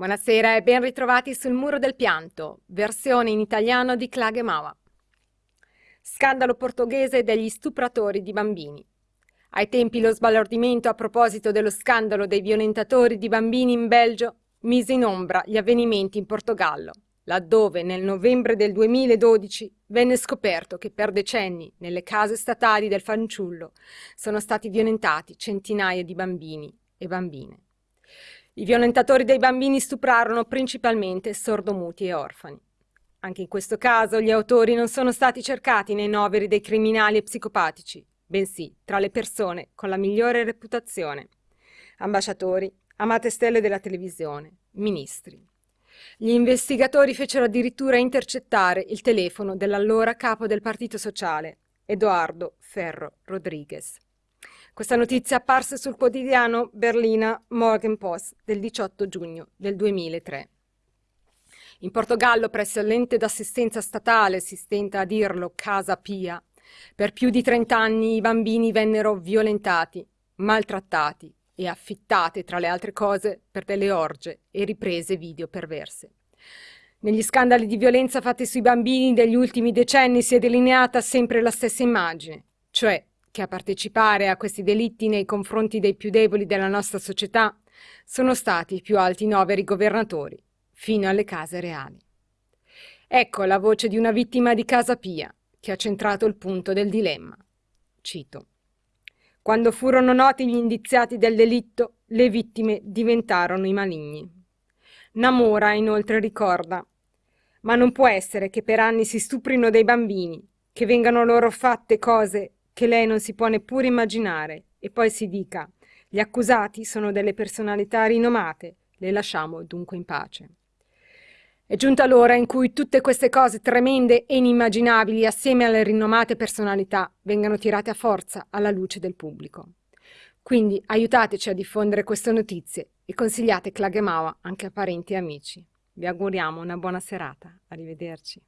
Buonasera e ben ritrovati sul Muro del Pianto, versione in italiano di Klage Mawa. Scandalo portoghese degli stupratori di bambini. Ai tempi lo sbalordimento a proposito dello scandalo dei violentatori di bambini in Belgio mise in ombra gli avvenimenti in Portogallo, laddove nel novembre del 2012 venne scoperto che per decenni nelle case statali del fanciullo sono stati violentati centinaia di bambini e bambine. I violentatori dei bambini stuprarono principalmente sordomuti e orfani. Anche in questo caso gli autori non sono stati cercati nei noveri dei criminali e psicopatici, bensì tra le persone con la migliore reputazione. Ambasciatori, amate stelle della televisione, ministri. Gli investigatori fecero addirittura intercettare il telefono dell'allora capo del Partito Sociale, Edoardo Ferro Rodriguez. Questa notizia apparse sul quotidiano berlina Morgenpost del 18 giugno del 2003. In Portogallo, presso l'ente d'assistenza statale, si stenta a dirlo Casa Pia, per più di 30 anni i bambini vennero violentati, maltrattati e affittate, tra le altre cose, per delle orge e riprese video perverse. Negli scandali di violenza fatti sui bambini degli ultimi decenni si è delineata sempre la stessa immagine, cioè che a partecipare a questi delitti nei confronti dei più deboli della nostra società sono stati i più alti noveri governatori, fino alle case reali. Ecco la voce di una vittima di Casa Pia, che ha centrato il punto del dilemma. Cito. Quando furono noti gli indiziati del delitto, le vittime diventarono i maligni. Namora inoltre ricorda ma non può essere che per anni si stuprino dei bambini, che vengano loro fatte cose che lei non si può neppure immaginare, e poi si dica gli accusati sono delle personalità rinomate, le lasciamo dunque in pace. È giunta l'ora in cui tutte queste cose tremende e inimmaginabili, assieme alle rinomate personalità, vengano tirate a forza alla luce del pubblico. Quindi aiutateci a diffondere queste notizie e consigliate Klagemawa anche a parenti e amici. Vi auguriamo una buona serata. Arrivederci.